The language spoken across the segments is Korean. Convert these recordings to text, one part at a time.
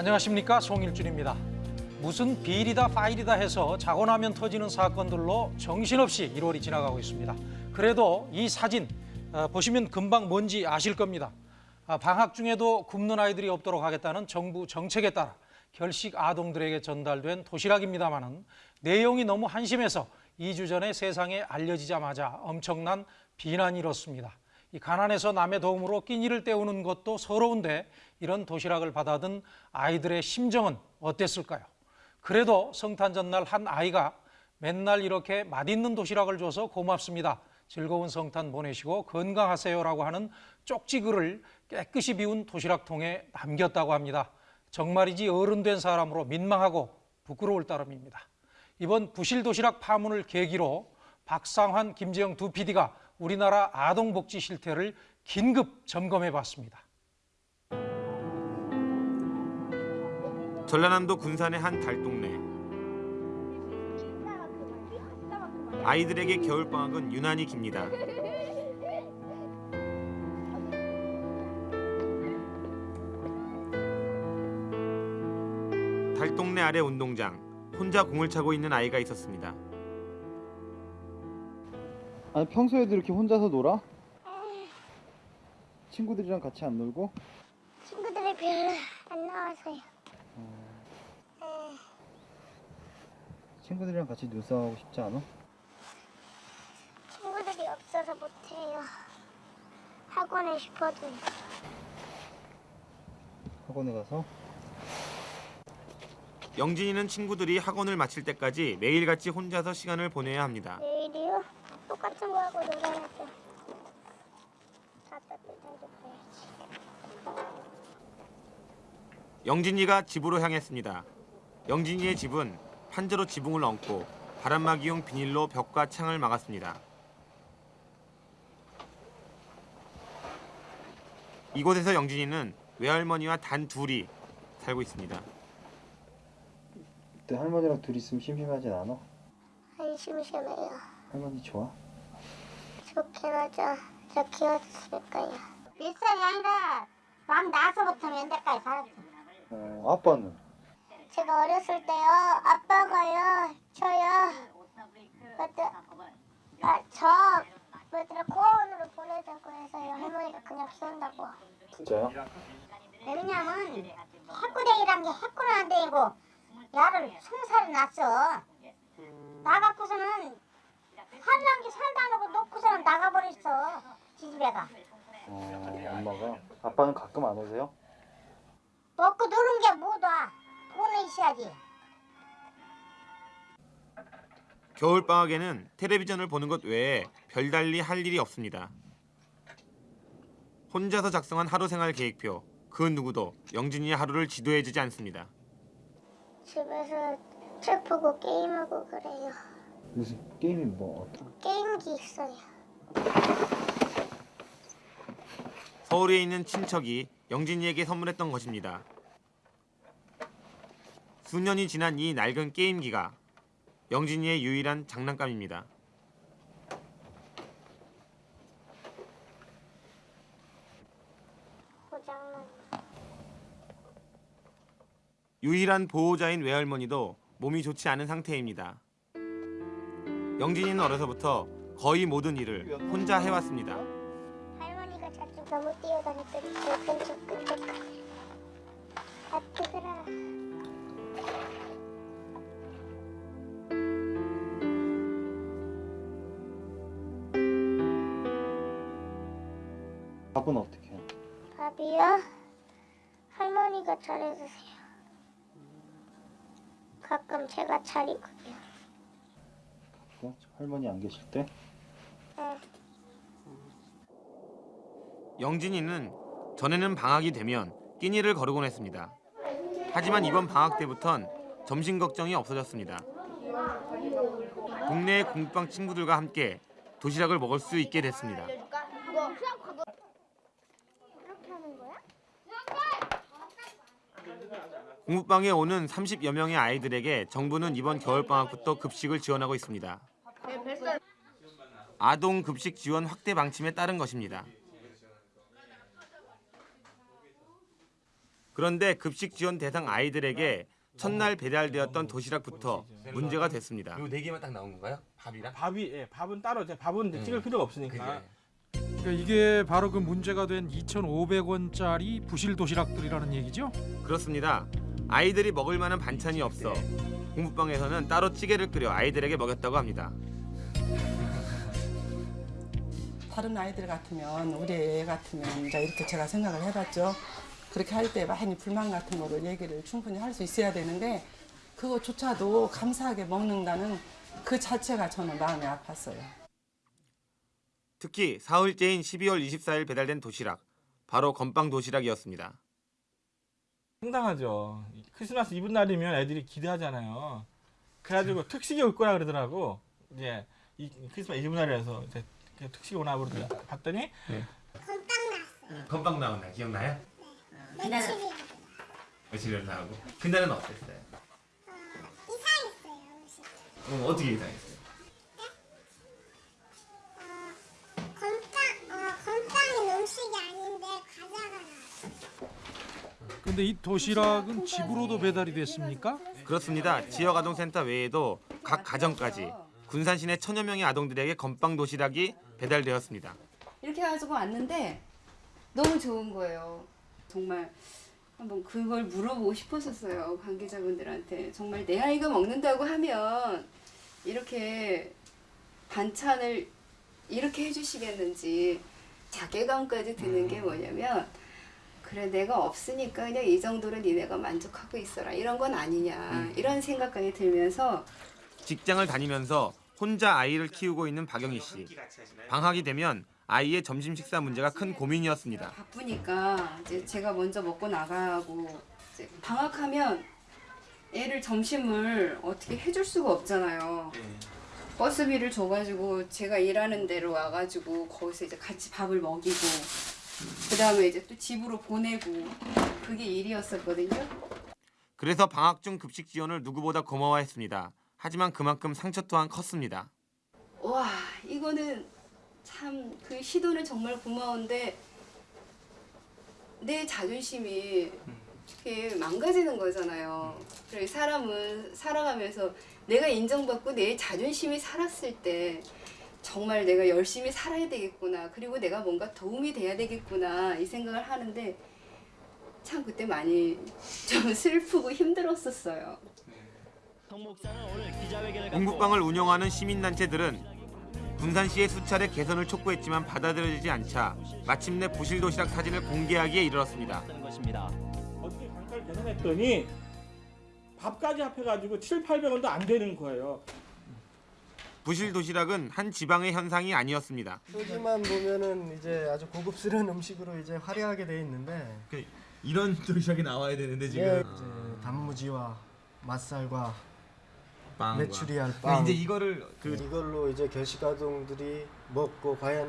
안녕하십니까 송일준입니다. 무슨 비리다 파일이다 해서 자고 나면 터지는 사건들로 정신없이 1월이 지나가고 있습니다. 그래도 이 사진 어, 보시면 금방 뭔지 아실 겁니다. 아, 방학 중에도 굶는 아이들이 없도록 하겠다는 정부 정책에 따라 결식 아동들에게 전달된 도시락입니다마는 내용이 너무 한심해서 2주 전에 세상에 알려지자마자 엄청난 비난이 일었습니다. 이 가난해서 남의 도움으로 끼니를 때우는 것도 서러운데 이런 도시락을 받아든 아이들의 심정은 어땠을까요? 그래도 성탄 전날 한 아이가 맨날 이렇게 맛있는 도시락을 줘서 고맙습니다. 즐거운 성탄 보내시고 건강하세요라고 하는 쪽지 글을 깨끗이 비운 도시락통에 남겼다고 합니다. 정말이지 어른 된 사람으로 민망하고 부끄러울 따름입니다. 이번 부실 도시락 파문을 계기로 박상환, 김재영 두 PD가 우리나라 아동복지 실태를 긴급 점검해 봤습니다. 전라남도 군산의 한 달동네 아이들에게 겨울방학은 유난히 깁니다. 달동네 아래 운동장 혼자 공을 차고 있는 아이가 있었습니다. 아니 평소에도 이렇게 혼자서 놀아? 친구들이랑 같이 안 놀고? 친구들이 별로 안 나와서요. 친구들이랑 같이 눈싸움하고 싶지 않아? 친구들이 없어서 못해요. 하고는 싶어도 학원에 가서? 영진이는 친구들이 학원을 마칠 때까지 매일같이 혼자서 시간을 보내야 합니다. 내일이요? 똑같은 거 하고 놀아야죠. 다. 영진이가 집으로 향했습니다. 영진이의 집은 판자로 지붕을 얹고 바람막이용 비닐로 벽과 창을 막았습니다. 이곳에서 영진이는 외할머니와 단 둘이 살고 있습니다. 그때 할머니랑 둘이 있으면 심심하진 않아? 안 심심해요. 할머니 좋아? 하죠. 저. 몇 살이 아니라 만 나서부터 면대까지 살았죠. 어, 아빠는? 제가 어렸을 때요, 아빠가요, 저요, 그때, 아, 저, 뭐더라, 고원으로 보내자고 해서요, 할머니가 그냥 키운다고. 진짜요? 왜냐면, 해꾸댕이란 게 해꾸는 안 되고, 야를 살이 났어. 나 갖고서는, 살란 게 살도 안 하고 놓고서는 나가버렸어, 지집애가. 어, 엄마가? 아빠는 가끔 안 오세요? 먹고 노는 게 뭐다. 돈은 있어야지. 겨울방학에는 텔레비전을 보는 것 외에 별달리 할 일이 없습니다. 혼자서 작성한 하루 생활 계획표. 그 누구도 영진이의 하루를 지도해주지 않습니다. 집에서 책 보고 게임하고 그래요. 무슨 게임이 뭐 어떤? 게임기 있어요. 서울에 있는 친척이 영진이에게 선물했던 것입니다. 수년이 지난 이 낡은 게임기가 영진이의 유일한 장난감입니다. 유일한 보호자인 외할머니도 몸이 좋지 않은 상태입니다. 영진이는 어려서부터 거의 모든 일을 혼자 해왔습니다. 할머니가 자주 너무 뛰어다녔더니 저 근처 끝에까지. 아 뜨거라. 밥은 어떻게 해? 밥이요? 할머니가 차려주세요. 가끔 제가 차리고요. 어? 할머니 안 계실 때? 네. 영진이는 전에는 방학이 되면 끼니를 거르곤 했습니다. 하지만 이번 방학 때부턴 점심 걱정이 없어졌습니다. 동네의 공부방 친구들과 함께 도시락을 먹을 수 있게 됐습니다. 공부방에 오는 30여 명의 아이들에게 정부는 이번 겨울방학부터 급식을 지원하고 있습니다. 아동 급식 지원 확대 방침에 따른 것입니다. 그런데 급식 지원 대상 아이들에게 첫날 배달되었던 도시락부터 문제가 됐습니다. 요 네 개만 딱 나온 건가요? 밥이랑? 밥이 예, 밥은 따로 이제 밥은 이제 찍을 필요가 없으니까. 그러니까 이게 바로 그 문제가 된 2,500원짜리 부실 도시락들이라는 얘기죠? 그렇습니다. 아이들이 먹을 만한 반찬이 없어 공부방에서는 따로 찌개를 끓여 아이들에게 먹였다고 합니다. 다른 아이들 같으면 우리 애 같으면 이제 이렇게 제가 생각을 해봤죠. 그렇게 할 때 많이 불만 같은 거를 얘기를 충분히 할 수 있어야 되는데 그거조차도 감사하게 먹는다는 그 자체가 저는 마음이 아팠어요. 특히 사흘째인 12월 24일 배달된 도시락 바로 건빵 도시락이었습니다. 상당하죠. 크리스마스 이브 날이면 애들이 기대하잖아요. 그래가지고 특식이 올 거라 그러더라고. 이제 이 크리스마스 이브 날이라서 그 특식이 오나 보다 봤더니 건빵 나온 날 기억나요? 며칠이 며칠 나오고 그날은 어땠어요? 이상했어요 음식. 어, 어떻게 이상했어요? 건빵 어 건빵은 음식이 아닌데 과자가 나왔어. 근데 이 도시락은 집으로도 배달이 됐습니까? 그렇습니다. 지역 아동센터 외에도 각 가정까지 군산 시내 천여 명의 아동들에게 건빵 도시락이 배달되었습니다. 이렇게 해가지고 왔는데 너무 좋은 거예요. 정말 한번 그걸 물어보고 싶었었어요. 관계자분들한테. 정말 내 아이가 먹는다고 하면 이렇게 반찬을 이렇게 해주시겠는지 자괴감까지 드는 게 뭐냐면 그래 내가 없으니까 그냥 이 정도로 니네가 만족하고 있어라 이런 건 아니냐 이런 생각까지 들면서 직장을 다니면서 혼자 아이를 키우고 있는 박영희 씨. 방학이 되면 아이의 점심 식사 문제가 큰 고민이었습니다. 바쁘니까 이제 제가 먼저 먹고 나가고 방학하면 애를 점심을 어떻게 해줄 수가 없잖아요. 버스비를 줘가지고 제가 일하는 데로 와가지고 거기서 이제 같이 밥을 먹이고 그 다음에 이제 또 집으로 보내고 그게 일이었었거든요. 그래서 방학 중 급식 지원을 누구보다 고마워했습니다. 하지만 그만큼 상처 또한 컸습니다. 와 이거는 참 그 시도는 정말 고마운데 내 자존심이 이렇게 망가지는 거잖아요. 그래 사람은 살아가면서 내가 인정받고 내 자존심이 살았을 때 정말 내가 열심히 살아야 되겠구나. 그리고 내가 뭔가 도움이 돼야 되겠구나 이 생각을 하는데 참 그때 많이 좀 슬프고 힘들었었어요. 공국방을 운영하는 시민단체들은 군산시의 수차례 개선을 촉구했지만 받아들여지지 않자 마침내 부실 도시락 사진을 공개하기에 이르렀습니다. 어떻게 단가를 계산했더니 밥까지 합해가지고 7, 800원도 안 되는 거예요. 부실 도시락은 한 지방의 현상이 아니었습니다. 표지만 보면은 이제 아주 고급스러운 음식으로 이제 화려하게 돼 있는데 이런 도시락이 나와야 되는데 예, 이제 단무지와 맛살과 빵과. 메추리알 근데 빵 이제 이거를 그 이걸로 이제 결식 아동들이 먹고 과연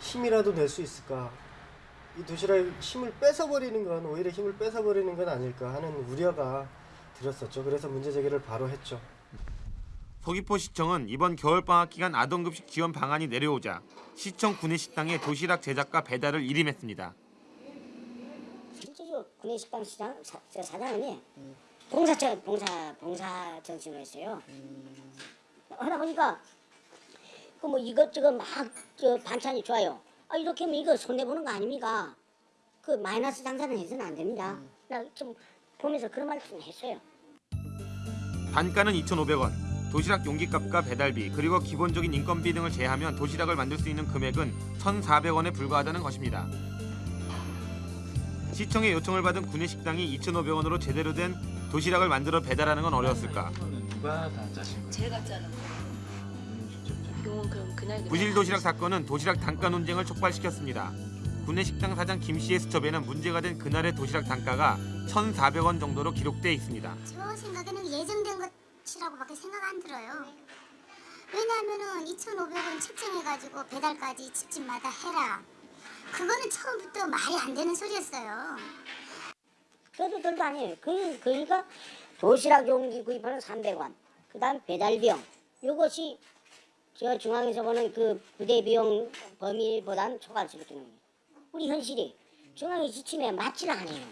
힘이라도 낼 수 있을까? 이 도시락 힘을 뺏어 버리는 건 오히려 힘을 뺏어 버리는 건 아닐까 하는 우려가 들었었죠. 그래서 문제 제기를 바로 했죠. 서귀포시청은 이번 겨울방학 기간 아동급식 지원 방안이 내려오자 시청 구내식당에 도시락 제작과 배달을 일임했습니다. 실제로 구내식당 시장 사, 저 사장님이 봉사처 봉사 봉사 정신을 했어요. 하다 보니까 그 뭐 이것저것 막 저 반찬이 좋아요. 아 이렇게 하면 이거 손해 보는 거 아닙니까? 그 마이너스 장사는 해서는 안 됩니다. 나좀 보면서 그런 말좀 했어요. 단가는 2,500원. 도시락 용기값과 배달비 그리고 기본적인 인건비 등을 제하면 도시락을 만들 수 있는 금액은 1,400원에 불과하다는 것입니다. 시청의 요청을 받은 구내식당이 2,500원으로 제대로 된 도시락을 만들어 배달하는 건 어려웠을까? 누가 다 짜신 거예요? 제가 짜는 거예요. 그건 그럼 그날 부실 도시락 사건은 도시락 단가 논쟁을 촉발시켰습니다. 구내 식당 사장 김 씨의 수첩에는 문제가 된 그날의 도시락 단가가 1,400원 정도로 기록돼 있습니다. 저 생각에는 예정된 것이라고 밖에 생각 안 들어요. 왜냐하면은 2,500원 책정해가지고 배달까지 집집마다 해라. 그거는 처음부터 말이 안 되는 소리였어요. 그래도 별거 아니에요. 그 그러니까 도시락 용기 구입하는 300원. 그 다음 배달 비용. 요것이 저 중앙에서 보는 그 부대 비용 범위보단 초과할 수밖에 없는 거예요. 우리 현실이 중앙의 지침에 맞질 않아요.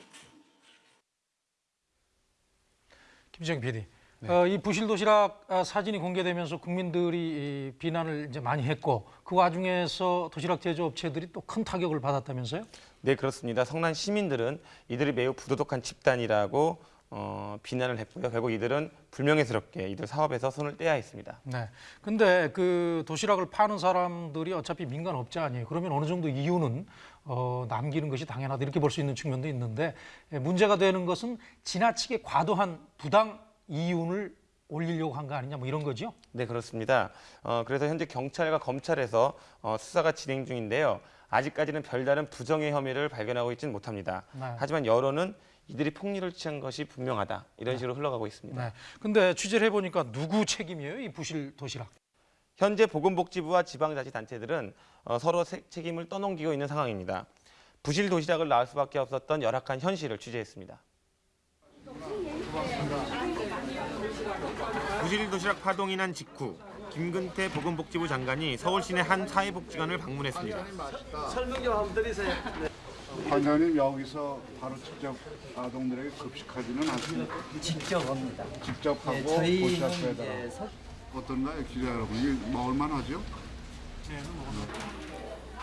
김정 PD. 네. 어, 이 부실 도시락 아, 사진이 공개되면서 국민들이 이 비난을 이제 많이 했고 그 와중에서 도시락 제조업체들이 또 큰 타격을 받았다면서요? 네 그렇습니다. 성난 시민들은 이들이 매우 부도덕한 집단이라고 어, 비난을 했고요. 결국 이들은 불명예스럽게 이들 사업에서 손을 떼야 했습니다. 네. 근데 그 도시락을 파는 사람들이 어차피 민간 업자 아니에요. 그러면 어느 정도 이유는 어, 남기는 것이 당연하다 이렇게 볼 수 있는 측면도 있는데 예, 문제가 되는 것은 지나치게 과도한 부당 이윤을 올리려고 한 거 아니냐 뭐 이런 거죠. 네 그렇습니다. 어, 그래서 현재 경찰과 검찰에서 어, 수사가 진행 중인데요. 아직까지는 별다른 부정의 혐의를 발견하고 있지는 못합니다. 네. 하지만 여론은 이들이 폭리를 취한 것이 분명하다 이런 식으로 흘러가고 있습니다. 네. 근데 취재를 해보니까 누구 책임이에요? 이 부실 도시락. 현재 보건복지부와 지방자치단체들은 어, 서로 세- 책임을 떠넘기고 있는 상황입니다. 부실 도시락을 낳을 수밖에 없었던 열악한 현실을 취재했습니다. 부실 도시락 파동이 난 직후 김근태 보건복지부 장관이 서울시내 한 사회복지관을 방문했습니다. 설명 좀 한번 드리세요. 관장님 여기서 바로 직접 아동들에게 급식하지는 않습니다. 직접 합니다. 직접 하고 네, 도시락 이제 배달. 서- 어떤가요, 기자 여러분? 이게 먹을만 하죠?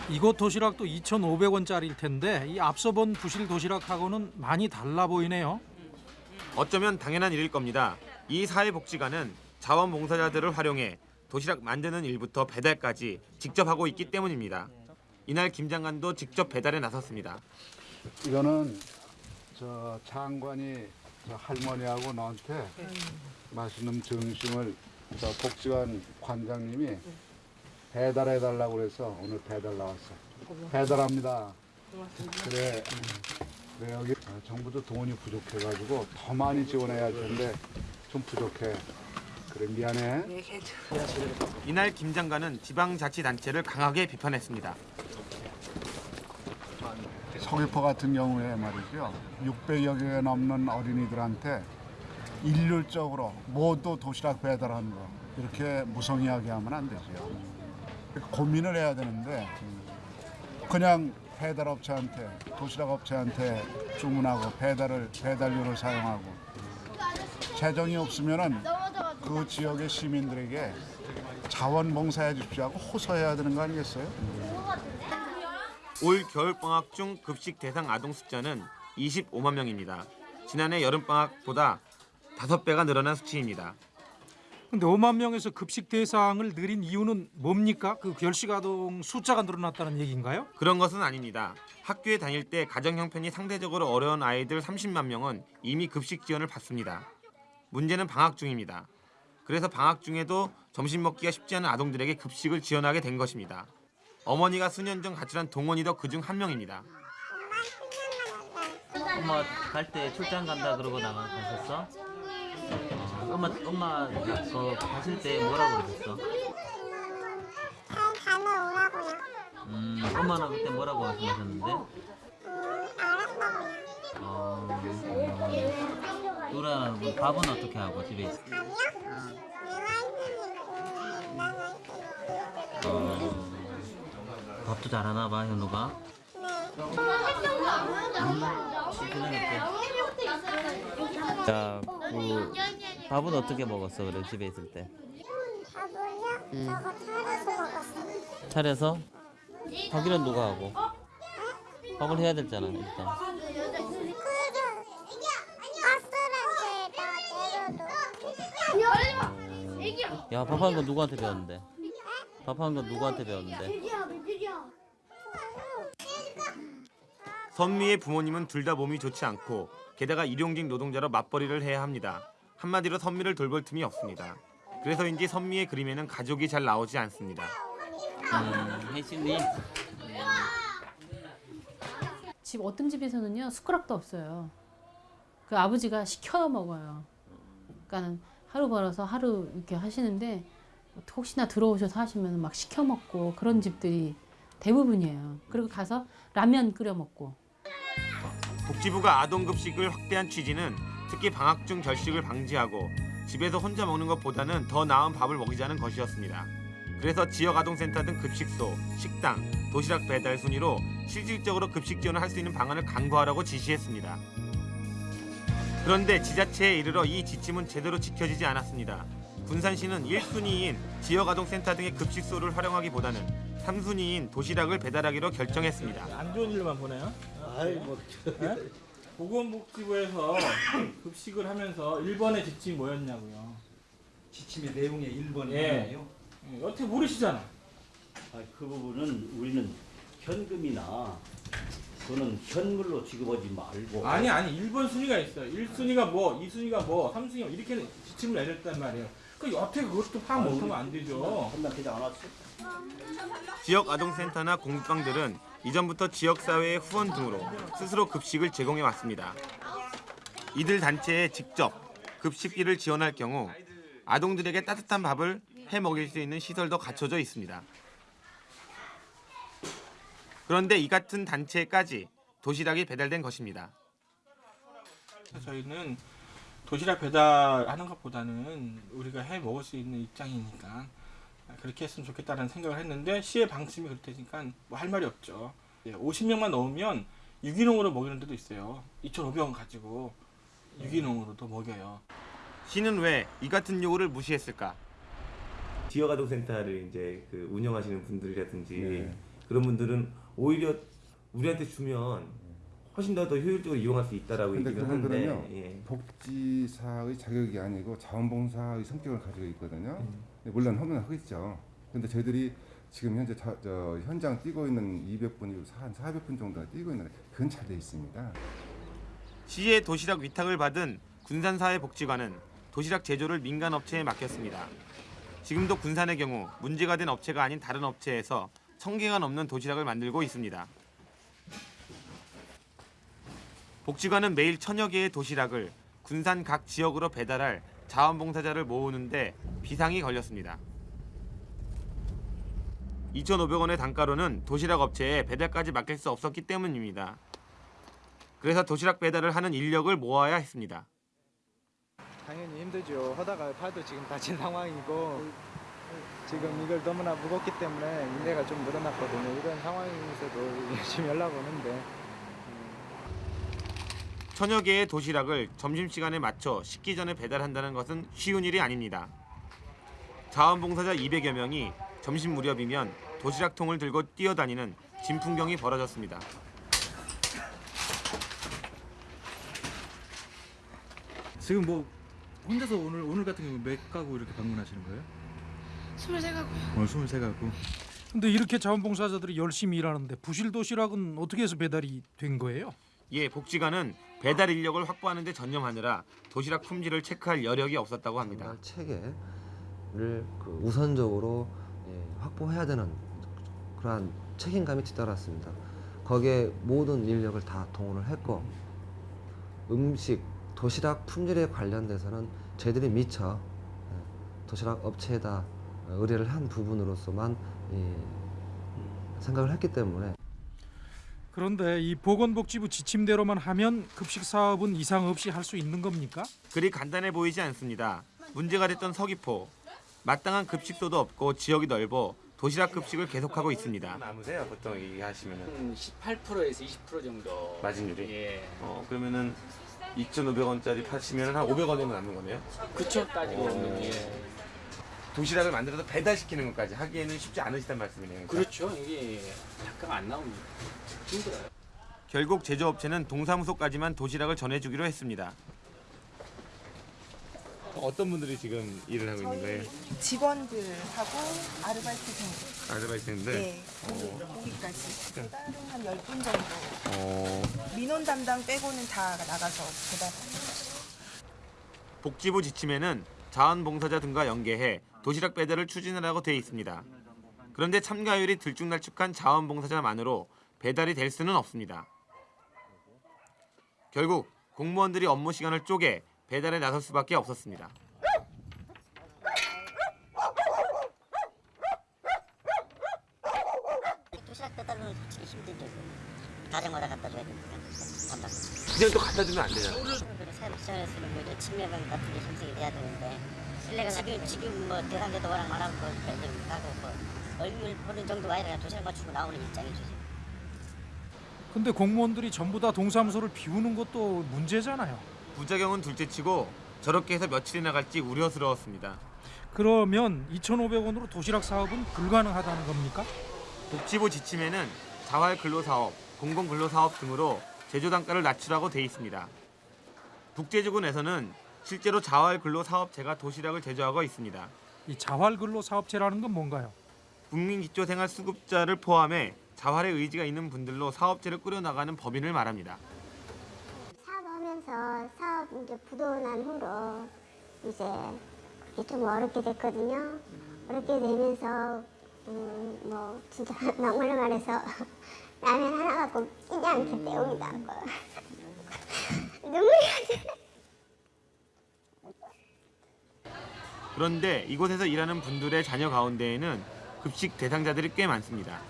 이곳 도시락도 2,500원짜리일 텐데 이 앞서 본 부실 도시락하고는 많이 달라 보이네요. 어쩌면 당연한 일일 겁니다. 이 사회복지관은 자원봉사자들을 활용해 도시락 만드는 일부터 배달까지 직접 하고 있기 때문입니다. 이날 김 장관도 직접 배달에 나섰습니다. 이거는 저 장관이 저 할머니하고 너한테 맛있는 점심을 저 복지관 관장님이 배달해 달라고 그래서 오늘 배달 나왔어. 배달합니다. 그래, 그래 여기 정부도 돈이 부족해가지고 더 많이 지원해야 할 텐데 좀 부족해. 그래 미안해. 이날 김 장관은 지방자치단체를 강하게 비판했습니다. 서귀포 같은 경우에 말이죠. 600여 개 넘는 어린이들한테 일률적으로 모두 도시락 배달하는 거 이렇게 무성의하게 하면 안 되죠. 고민을 해야 되는데 그냥 배달업체한테 도시락업체한테 주문하고 배달을 배달료를 사용하고 재정이 없으면은 그 지역의 시민들에게 자원봉사해 주십시오 하고 호소해야 되는 거 아니겠어요? 올 겨울방학 중 급식 대상 아동 숫자는 25만 명입니다. 지난해 여름방학보다 5배가 늘어난 수치입니다. 근데 5만 명에서 급식 대상을 늘린 이유는 뭡니까? 그 결식 아동 숫자가 늘어났다는 얘기인가요? 그런 것은 아닙니다. 학교에 다닐 때 가정 형편이 상대적으로 어려운 아이들 30만 명은 이미 급식 지원을 받습니다. 문제는 방학 중입니다. 그래서 방학 중에도 점심 먹기가 쉽지 않은 아동들에게 급식을 지원하게 된 것입니다. 어머니가 수년 전 가출한 동원이도 그중 한 명입니다. 엄마 갈 때 출장 간다 그러고 나가 갔었어? 어, 엄마 엄마 그 가실 때 뭐라고 그러셨어? 다녀오라고요. 음 엄마는 그때 뭐라고 말씀하셨는데? 어, 누나는 뭐 밥은 어떻게 하고 집에 있어? 어, 밥도 잘하나 봐 현우가? 자, 그 밥은 어떻게 먹었어 그래 집에 있을 때? 밥을요? 저거 차려서 먹었어요. 차려서? 하기는 누가 하고? 밥을 해야 되잖아 일단. 야 밥하는 건 누구한테 배웠는데? 밥하는 건 누구한테 배웠는데? 선미의 부모님은 둘 다 몸이 좋지 않고 게다가 일용직 노동자로 맞벌이를 해야 합니다. 한마디로 선미를 돌볼 틈이 없습니다. 그래서인지 선미의 그림에는 가족이 잘 나오지 않습니다. 음, 혜진님 집 어떤 집에서는요 숟가락도 없어요. 그 아버지가 시켜 먹어요. 그러니까는 하루 벌어서 하루 이렇게 하시는데 혹시나 들어오셔서 하시면 막 시켜 먹고 그런 집들이 대부분이에요. 그리고 가서 라면 끓여 먹고 복지부가 아동급식을 확대한 취지는 특히 방학 중 결식을 방지하고 집에서 혼자 먹는 것보다는 더 나은 밥을 먹이자는 것이었습니다. 그래서 지역 아동센터 등 급식소, 식당, 도시락 배달 순위로 실질적으로 급식 지원을 할 수 있는 방안을 강구하라고 지시했습니다. 그런데 지자체에 이르러 이 지침은 제대로 지켜지지 않았습니다. 군산시는 1순위인 지역아동센터 등의 급식소를 활용하기보다는 3순위인 도시락을 배달하기로 결정했습니다. 안 좋은 일만 보네요. 아이 뭐 네? 보건복지부에서 급식을 하면서 1번의 지침이 뭐였냐고요. 지침의 내용의 1번이 예. 예, 여태 모르시잖아. 아, 그 부분은 우리는 현금이나 또는 현물로 지급하지 말고 아니 아니 1번 순위가 있어요. 1순위가 뭐, 2순위가 뭐, 3순위가 뭐 이렇게 지침을 내렸단 말이에요. 그 여태 그것도 파악 못하면 안 되죠. 판단되지 않았어? 지역 아동센터나 공급방들은 이전부터 지역사회의 후원 등으로 스스로 급식을 제공해 왔습니다. 이들 단체에 직접 급식비를 지원할 경우 아동들에게 따뜻한 밥을 해 먹일 수 있는 시설도 갖춰져 있습니다. 그런데 이 같은 단체까지 도시락이 배달된 것입니다. 저희는 도시락 배달하는 것보다는 우리가 해 먹을 수 있는 입장이니까 그렇게 했으면 좋겠다는 생각을 했는데 시의 방침이 그렇다니까 뭐 할 말이 없죠. 50명만 넣으면 유기농으로 먹이는 데도 있어요. 2,500원 가지고 유기농으로도 먹여요. 시는 왜 이 같은 요구를 무시했을까? 지역아동센터를 이제 그 운영하시는 분들이라든지 네. 그런 분들은 오히려 우리한테 주면 훨씬 더, 더 효율적으로 이용할 수 있다라고 근데 얘기를 하는데 예. 복지사의 자격이 아니고 자원봉사의 성격을 가지고 있거든요. 네, 물론 하면 하겠죠. 근데 저희들이 지금 현재 자, 저 현장 뛰고 있는 200분이 한 400분 정도가 뛰고 있는데 그건 잘 돼 있습니다. 시의 도시락 위탁을 받은 군산사회복지관은 도시락 제조를 민간 업체에 맡겼습니다. 지금도 군산의 경우 문제가 된 업체가 아닌 다른 업체에서 천 개가 넘는 도시락을 만들고 있습니다. 복지관은 매일 천여 개의 도시락을 군산 각 지역으로 배달할 자원봉사자를 모으는데 비상이 걸렸습니다. 2,500원의 단가로는 도시락 업체에 배달까지 맡길 수 없었기 때문입니다. 그래서 도시락 배달을 하는 인력을 모아야 했습니다. 당연히 힘들죠. 하다가 팔도 지금 다친 상황이고 지금 이걸 너무나 무겁기 때문에 인내가 좀 늘어났거든요. 이런 상황에서도 열심히 연락 오는데 천여 개의 도시락을 점심시간에 맞춰 식기 전에 배달한다는 것은 쉬운 일이 아닙니다. 자원봉사자 200여 명이 점심 무렵이면 도시락통을 들고 뛰어다니는 진풍경이 벌어졌습니다. 지금 뭐 혼자서 오늘 오늘 같은 경우 몇 가구 이렇게 방문하시는 거예요? 23가구요. 오늘 23가구. 근데 이렇게 자원봉사자들이 열심히 일하는데 부실 도시락은 어떻게 해서 배달이 된 거예요? 예, 복지관은 배달 인력을 확보하는 데 전념하느라 도시락 품질을 체크할 여력이 없었다고 합니다. 체계를 그 우선적으로 예, 확보해야 되는 그러한 책임감이 뒤따랐습니다. 거기에 모든 인력을 다 동원을 했고 음식, 도시락 품질에 관련돼서는 저희들이 미처 예, 도시락 업체에다 의뢰를 한 부분으로서만 예, 생각을 했기 때문에 그런데 이 보건복지부 지침대로만 하면 급식 사업은 이상 없이 할 수 있는 겁니까? 그리 간단해 보이지 않습니다. 문제가 됐던 서귀포 마땅한 급식소도 없고 지역이 넓어 도시락 급식을 계속하고 있습니다. 남으세요 보통 얘기하시면은 18%에서 20% 정도. 마진율이? 예. 어 그러면은 2,500원짜리 파시면 한 500원이면 남는 거네요? 그쵸 따지고 어. 보면 예. 도시락을 만들어서 배달시키는 것까지 하기에는 쉽지 않으시단 말씀이네요. 그러니까. 그렇죠. 이게 잠깐 안 나옵니다. 힘들어요. 결국 제조업체는 동사무소까지만 도시락을 전해주기로 했습니다. 어떤 분들이 지금 일을 하고 있는 거예요? 직원들하고 아르바이트생들. 아르바이트인데. 네. 고기, 고기까지. 배달은 한 10분 정도. 어. 민원 담당 빼고는 다 나가서 배달. 복지부 지침에는 자원봉사자 등과 연계해 도시락 배달을 추진하라고 돼 있습니다. 그런데 참가율이 들쭉날쭉한 자원봉사자만으로 배달이 될 수는 없습니다. 결국 공무원들이 업무 시간을 쪼개 배달에 나설 수밖에 없었습니다. 도시락 배달은 힘들죠. 자전거다 갖다 줘야 되니까 간다. 그냥 또 갖다 주면 안 되잖아. 사회시장에서는 뭐 이제 친밀감 같은 게 형성이 돼야 되는데 실내가 지금 지금 뭐 대상자도 워낙 많아서 좀 가고 뭐 얼굴 보는 정도가 아니라 도시락 맞추고 나오는 입장이죠. 근데 공무원들이 전부 다 동사무소를 비우는 것도 문제잖아요. 부작용은 둘째치고 저렇게 해서 며칠이나 갈지 우려스러웠습니다. 그러면 2,500원으로 도시락 사업은 불가능하다는 겁니까? 복지부 지침에는 자활 근로사업, 공공근로사업 등으로 제조 단가를 낮추라고 돼 있습니다. 국제주군에서는 실제로 자활 근로사업체가 도시락을 제조하고 있습니다. 이 자활근로 사업체라는 건 뭔가요? 국민기초생활수급자를 포함해 자활의 의지가 있는 분들로 사업체를 꾸려나가는 법인을 말합니다. 사업하면서 사업 이제 부도난 후로 이제 그게 좀 어렵게 됐거든요. 어렵게 되면서 음, 뭐 진짜 막말로 말해서 라면 하나 갖고 끼지 않게 때우기도 하고 눈물이 나. 그런데 이곳에서 일하는 분들의 자녀 가운데에는 급식 대상자들이 꽤 많습니다.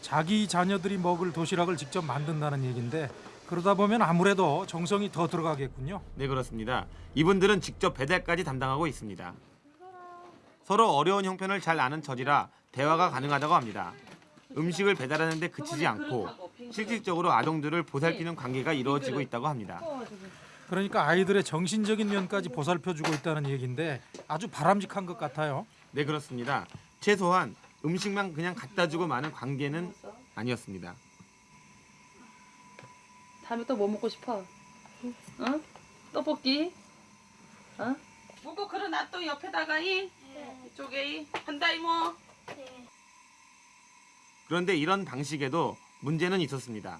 자기 자녀들이 먹을 도시락을 직접 만든다는 얘기인데 그러다 보면 아무래도 정성이 더 들어가겠군요. 네 그렇습니다. 이분들은 직접 배달까지 담당하고 있습니다. 서로 어려운 형편을 잘 아는 처지라 대화가 가능하다고 합니다. 음식을 배달하는데 그치지 않고 실질적으로 아동들을 보살피는 관계가 이루어지고 있다고 합니다. 그러니까 아이들의 정신적인 면까지 보살펴주고 있다는 얘기인데 아주 바람직한 것 같아요. 네 그렇습니다. 최소한 음식만 그냥 갖다 주고 마는 관계는 아니었습니다. 다음에 또 뭐 먹고 싶어? 응? 떡볶이? 어? 무거 그러나 또 옆에다가 이 이쪽에 이 한다 이모. 그런데 이런 방식에도 문제는 있었습니다.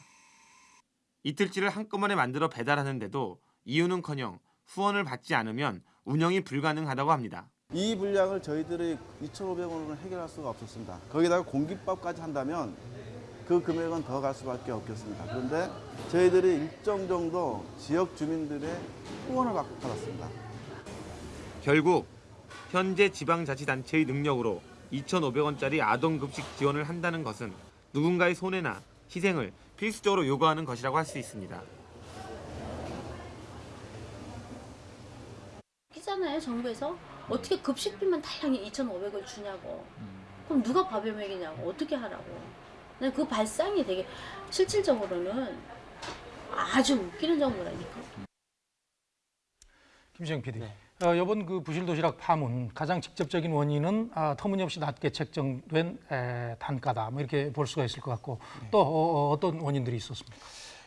이틀치를 한꺼번에 만들어 배달하는데도 이유는커녕 후원을 받지 않으면 운영이 불가능하다고 합니다. 이 분량을 저희들이 2,500원으로 해결할 수가 없었습니다. 거기다가 공깃밥까지 한다면 그 금액은 더 갈 수밖에 없겠습니다. 그런데 저희들이 일정 정도 지역 주민들의 후원을 받- 받았습니다. 결국 현재 지방자치단체의 능력으로 2,500원짜리 아동급식 지원을 한다는 것은 누군가의 손해나 희생을 필수적으로 요구하는 것이라고 할 수 있습니다. 웃기잖아요 정부에서 어떻게 급식비만 달랑이 2,500원 주냐고 그럼 누가 밥을 먹이냐고 어떻게 하라고 난그 발상이 되게 실질적으로는 아주 웃기는 정부라니까 김시영 PD. 어, 이번 그 부실 도시락 파문 가장 직접적인 원인은 아, 터무니없이 낮게 책정된 에, 단가다. 뭐 이렇게 볼 수가 있을 것 같고 또 어, 어, 떤 원인들이 있었습니까?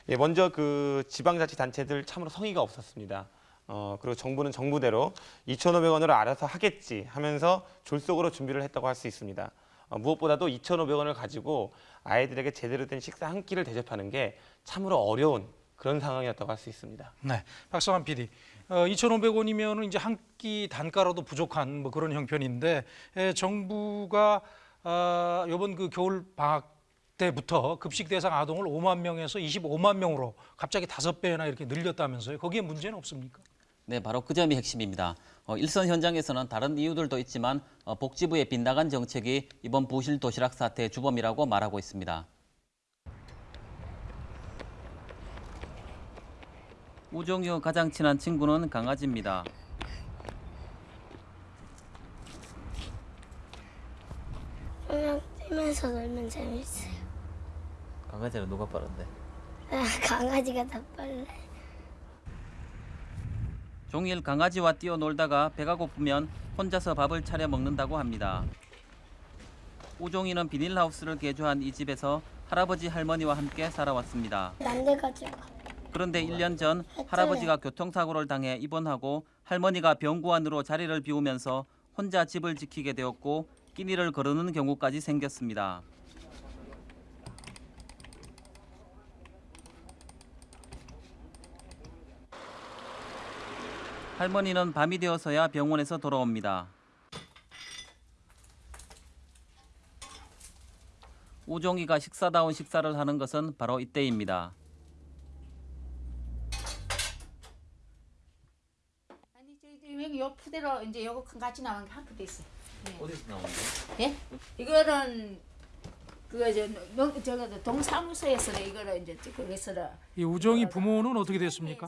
예, 먼저 그 지방자치단체들 참으로 성의가 없었습니다. 어, 그리고 정부는 정부대로 2,500원으로 알아서 하겠지 하면서 졸속으로 준비를 했다고 할 수 있습니다. 어, 무엇보다도 2,500원을 가지고 아이들에게 제대로 된 식사 한 끼를 대접하는 게 참으로 어려운 그런 상황이었다고 할 수 있습니다. 네, 박성환 PD. 어, 2,500원이면은 이제 한 끼 단가로도 부족한 뭐 그런 형편인데 에, 정부가 아, 이번 그 겨울 방학 때부터 급식 대상 아동을 5만 명에서 25만 명으로 갑자기 다섯 배나 이렇게 늘렸다면서요. 거기에 문제는 없습니까? 네, 바로 그 점이 핵심입니다. 어, 일선 현장에서는 다른 이유들도 있지만 어, 복지부의 빗나간 정책이 이번 부실 도시락 사태의 주범이라고 말하고 있습니다. 우종유 가장 친한 친구는 강아지입니다. 그냥 뛰면서 놀면 재밌어요. 강아지는 누가 빠른데? 아, 강아지가 더 빨래. 종일 강아지와 뛰어놀다가 배가 고프면 혼자서 밥을 차려 먹는다고 합니다. 우종이는 비닐하우스를 개조한 이 집에서 할아버지 할머니와 함께 살아왔습니다. 난데가지고. 그런데 1년 전 할아버지가 교통사고를 당해 입원하고 할머니가 병구안으로 자리를 비우면서 혼자 집을 지키게 되었고 끼니를 거르는 경우까지 생겼습니다. 할머니는 밤이 되어서야 병원에서 돌아옵니다. 우종이가 식사다운 식사를 하는 것은 바로 이때입니다. 아니 저희 여기 요 푸대로 이제 요거 큰 같이 나온 게한 푸대 있어. 네. 어디서 나오는 거예요? 예? 이거는 그거 저 농- 저거 동사무소에서 이거를 이제 거기서 이 우정이 부모는 어떻게 됐습니까?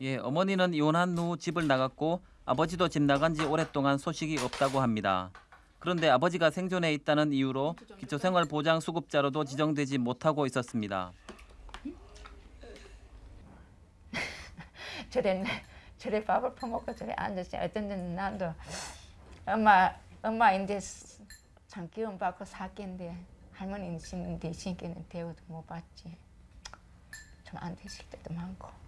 예, 어머니는 이혼한 후 집을 나갔고 아버지도 집 나간 지 오랫동안 소식이 없다고 합니다. 그런데 아버지가 생존해 있다는 이유로 기초생활보장 수급자로도 지정되지 못하고 있었습니다. 저래 저래 밥을 퍼먹고 저래 앉았지. 어떤 데는 난도 엄마 엄마 이제 참 기운 받고 살겠는데 할머니 신인데 신께는 대우도 못 받지. 좀 안 되실 때도 많고.